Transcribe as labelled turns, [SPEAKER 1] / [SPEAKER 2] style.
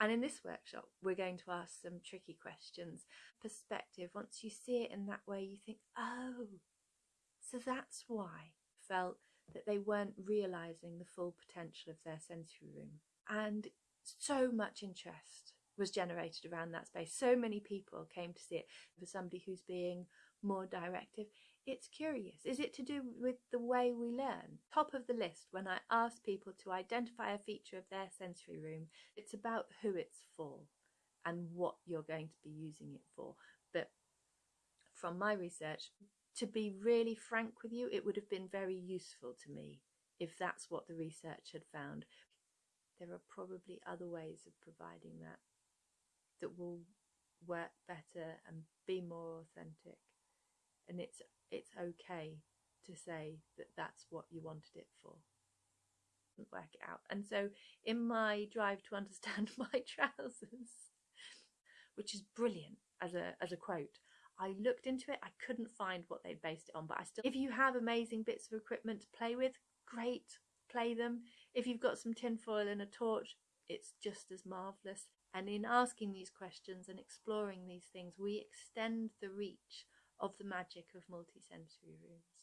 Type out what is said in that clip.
[SPEAKER 1] And in this workshop, we're going to ask some tricky questions. Perspective, once you see it in that way, you think, oh, so that's why felt that they weren't realizing the full potential of their sensory room. And so much interest was generated around that space. So many people came to see it. For somebody who's being more directive, it's curious. Is it to do with the way we learn? Top of the list when I ask people to identify a feature of their sensory room, it's about who it's for and what you're going to be using it for. But from my research, to be really frank with you, it would have been very useful to me if that's what the research had found. There are probably other ways of providing that that will work better and be more authentic. And it's it's okay to say that that's what you wanted it for. Work it out. And so in my drive to understand my trousers, which is brilliant as a as a quote, I looked into it, I couldn't find what they based it on, but I still, if you have amazing bits of equipment to play with, great, play them. If you've got some tinfoil and a torch, it's just as marvellous. And in asking these questions and exploring these things, we extend the reach of the magic of multisensory rooms.